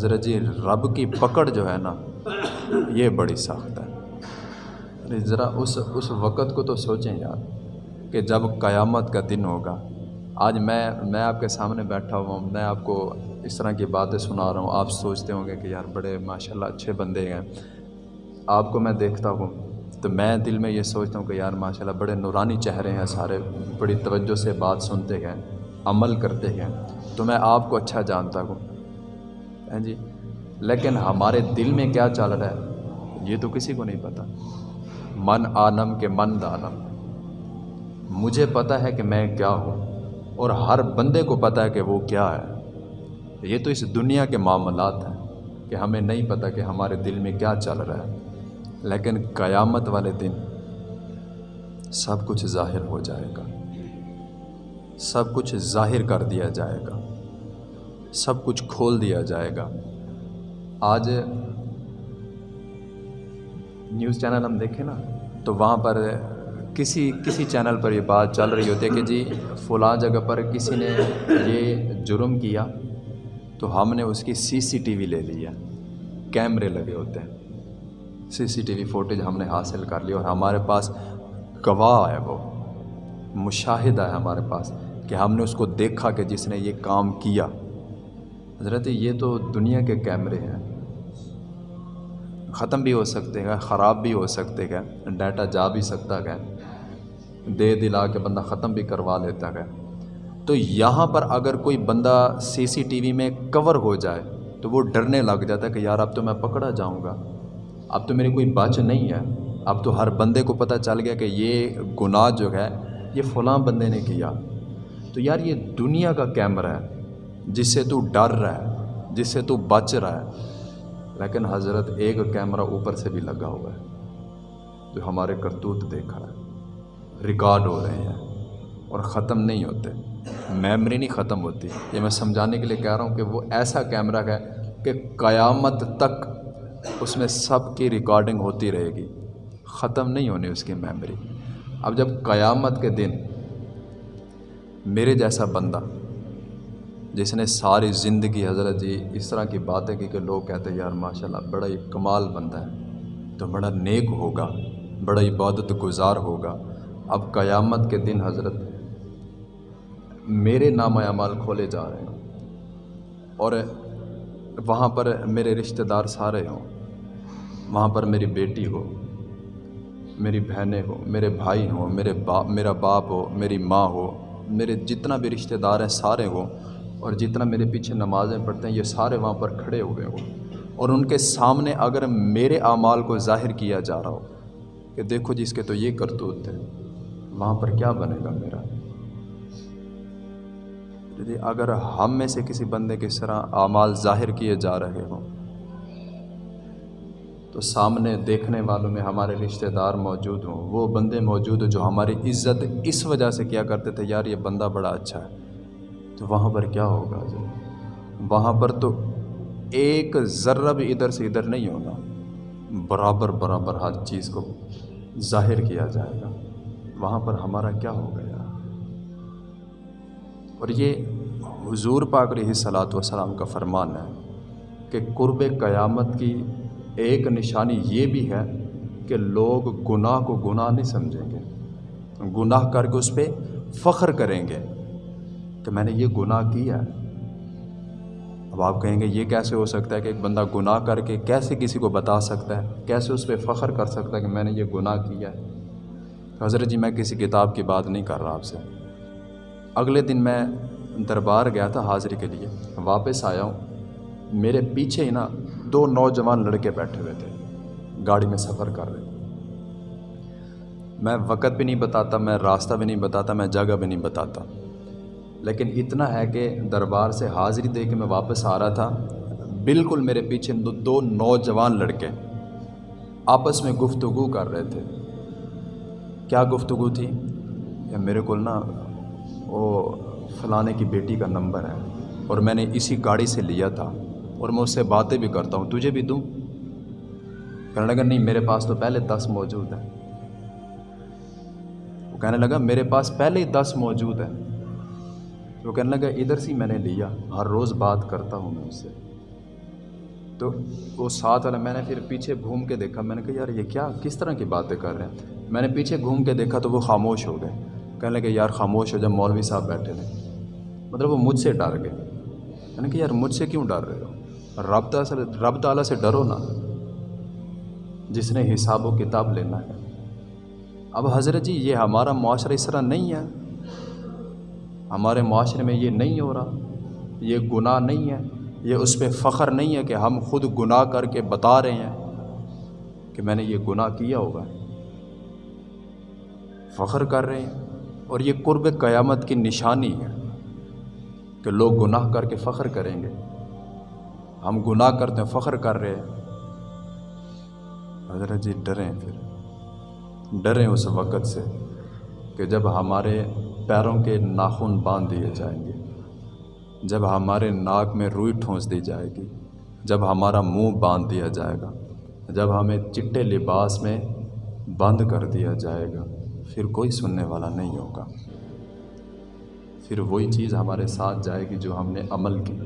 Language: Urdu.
حضرت جی رب کی پکڑ جو ہے نا، یہ بڑی سخت ہے۔ یعنی ذرا اس اس وقت کو تو سوچیں یار کہ جب قیامت کا دن ہوگا، آج میں میں آپ کے سامنے بیٹھا ہوا ہوں، میں آپ کو اس طرح کی باتیں سنا رہا ہوں۔ آپ سوچتے ہوں گے کہ یار بڑے ماشاء اللہ اچھے بندے ہیں۔ آپ کو میں دیکھتا ہوں تو میں دل میں یہ سوچتا ہوں کہ یار ماشاء اللہ بڑے نورانی چہرے ہیں سارے، بڑی توجہ سے بات سنتے ہیں، عمل کرتے ہیں۔ تو میں آپ کو اچھا جانتا ہوں۔ ہاں جی۔ لیکن ہمارے دل میں کیا چل رہا ہے؟ یہ تو کسی کو نہیں پتہ من عالم کے من دانم۔ مجھے پتہ ہے کہ میں کیا ہوں۔ اور ہر بندے کو پتہ ہے کہ وہ کیا ہے۔ یہ تو اس دنیا کے معاملات ہیں کہ ہمیں نہیں پتہ کہ ہمارے دل میں کیا چل رہا ہے۔ لیکن قیامت والے دن سب کچھ ظاہر ہو جائے گا۔ سب کچھ ظاہر کر دیا جائے گا۔ سب کچھ کھول دیا جائے گا۔ آج نیوز چینل ہم دیکھیں نا، تو وہاں پر کسی کسی چینل پر یہ بات چل رہی ہوتی ہے کہ جی فلاں جگہ پر کسی نے یہ جرم کیا تو ہم نے اس کی سی سی ٹی وی لے لی ہے۔ کیمرے لگے ہوتے ہیں۔ سی سی ٹی وی فوٹیج ہم نے حاصل کر لی اور ہمارے پاس گواہ ہے وہ۔ مشاہدہ ہے ہمارے پاس کہ ہم نے اس کو دیکھا کہ جس نے یہ کام کیا۔ حضرت، یہ تو دنیا کے کیمرے ہیں۔ ختم بھی ہو سکتے ہیں، خراب بھی ہو سکتے ہیں، ڈیٹا جا بھی سکتا ہے۔ دے دلا کے بندہ ختم بھی کروا لیتا ہے۔ تو یہاں پر اگر کوئی بندہ سی سی ٹی وی میں کور ہو جائے، تو وہ ڈرنے لگ جاتا ہے کہ یار، اب تو میں پکڑا جاؤں گا۔ اب تو میری کوئی بچ نہیں ہے۔ اب تو ہر بندے کو پتہ چل گیا کہ یہ گناہ جو ہے، یہ فلاں بندے نے کیا۔ تو یار، یہ دنیا کا کیمرہ ہے۔ جس سے تو ڈر رہا ہے جس سے تو بچ رہا ہے، لیکن حضرت ایک کیمرہ اوپر سے بھی لگا ہوا ہے، جو ہمارے کرتوت دیکھ رہا ہے۔ ریکارڈ ہو رہے ہیں اور ختم نہیں ہوتے۔ میمری نہیں ختم ہوتی۔ یہ میں سمجھانے کے لیے کہہ رہا ہوں کہ وہ ایسا کیمرہ ہے کہ قیامت تک اس میں سب کی ریکارڈنگ ہوتی رہے گی۔ ختم نہیں ہونی اس کی میمری اب جب قیامت کے دن میرے جیسا بندہ جس نے ساری زندگی حضرت جی اس طرح کی باتیں کی کہ لوگ کہتے ہیں، یار ماشاء اللہ بڑا ہی کمال بندہ ہے۔ تو بڑا نیک ہوگا، بڑا عبادت گزار ہوگا۔ اب قیامت کے دن حضرت میرے نام اعمال کھولے جا رہے ہیں اور وہاں پر میرے رشتہ دار سارے ہوں۔ وہاں پر میری بیٹی ہو، میری بہنیں ہوں، میرے بھائی ہوں، میرے باپ میرا باپ ہو، میری ماں ہو، میرے جتنا بھی رشتہ دار ہیں سارے ہوں۔ اور جتنا میرے پیچھے نمازیں پڑھتے ہیں، یہ سارے وہاں پر کھڑے ہوئے ہوں۔ اور ان کے سامنے اگر میرے اعمال کو ظاہر کیا جا رہا ہو کہ دیکھو جی، جس کے تو یہ کرتوت تھے وہاں پر کیا بنے گا میرا؟ یعنی اگر ہم میں سے کسی بندے کی طرح اعمال ظاہر کیے جا رہے ہوں، تو سامنے دیکھنے والوں میں ہمارے رشتہ دار موجود ہوں۔ وہ بندے موجود ہوں جو ہماری عزت اس وجہ سے کیا کرتے تھے، یار یہ بندہ بڑا اچھا ہے۔ تو وہاں پر کیا ہوگا وہاں پر تو ایک ذرہ بھی ادھر سے ادھر نہیں ہوگا۔ برابر برابر ہر چیز کو ظاہر کیا جائے گا۔ وہاں پر ہمارا کیا ہو گیا اور یہ حضور پاک علیہ صلاۃ وسلام کا فرمان ہے کہ قرب قیامت کی ایک نشانی یہ بھی ہے کہ لوگ گناہ کو گناہ نہیں سمجھیں گے۔ گناہ کر کے اس پہ فخر کریں گے۔ کہ میں نے یہ گناہ کیا ہے۔ اب آپ کہیں گے یہ کیسے ہو سکتا ہے کہ ایک بندہ گناہ کر کے کیسے کسی کو بتا سکتا ہے؟ کیسے اس پہ فخر کر سکتا ہے کہ میں نے یہ گناہ کیا ہے؟ حضرت جی میں کسی کتاب کی بات نہیں کر رہا آپ سے۔ اگلے دن میں دربار گیا تھا حاضری کے لیے۔ واپس آیا ہوں۔ میرے پیچھے ہی نا دو نوجوان لڑکے بیٹھے ہوئے تھے۔ گاڑی میں سفر کر رہے میں وقت بھی نہیں بتاتا، میں راستہ بھی نہیں بتاتا، میں جگہ بھی نہیں بتاتا۔ لیکن اتنا ہے کہ دربار سے حاضری دے کے میں واپس آ رہا تھا۔ بالکل میرے پیچھے دو نوجوان لڑکے آپس میں گفتگو کر رہے تھے۔ کیا گفتگو تھی؟ یا میرے کو نا وہ فلانے کی بیٹی کا نمبر ہے اور میں نے اسی گاڑی سے لیا تھا اور میں اس سے باتیں بھی کرتا ہوں۔ تجھے بھی دوں؟ کہنے لگا، نہیں، میرے پاس تو پہلے دس موجود ہیں۔ وہ کہنے لگا، میرے پاس پہلے ہی دس موجود ہیں۔ وہ کہنے لگا، ادھر سے میں نے لیا، ہر روز بات کرتا ہوں میں اس سے تو وہ ساتھ والا، میں نے پھر پیچھے گھوم کے دیکھا، میں نے کہا، یار، یہ کیا، کس طرح کی باتیں کر رہے ہیں؟ میں نے پیچھے گھوم کے دیکھا تو وہ خاموش ہو گئے۔ کہنے لگے، یار، خاموش ہو جب مولوی صاحب بیٹھے تھے۔ مطلب وہ مجھ سے ڈر گئے۔ میں نے کہا، یار، مجھ سے کیوں ڈر رہے ہو؟ رب تعالیٰ رب تعالیٰ سے ڈرو نا۔ جس نے حساب و کتاب لینا ہے۔ اب حضرت جی یہ ہمارا معاشرہ اس طرح نہیں ہے۔ ہمارے معاشرے میں یہ نہیں ہو رہا، یہ گناہ نہیں ہے، یہ اس پہ فخر نہیں ہے کہ ہم خود گناہ کر کے بتا رہے ہیں کہ میں نے یہ گناہ کیا ہوگا۔ فخر کر رہے ہیں، اور یہ قرب قیامت کی نشانی ہے کہ لوگ گناہ کر کے فخر کریں گے۔ ہم گناہ کرتے ہیں، فخر کر رہے ہیں۔ حضرت جی ڈریں پھر۔ ڈریں اس وقت سے کہ جب ہمارے پیروں کے ناخن باندھ دیے جائیں گے۔ جب ہمارے ناک میں روئی ٹھونس دی جائے گی، جب ہمارا منہ باندھ دیا جائے گا، جب ہمیں چٹے لباس میں بند کر دیا جائے گا، پھر کوئی سننے والا نہیں ہوگا۔ پھر وہی چیز ہمارے ساتھ جائے گی جو ہم نے عمل کی۔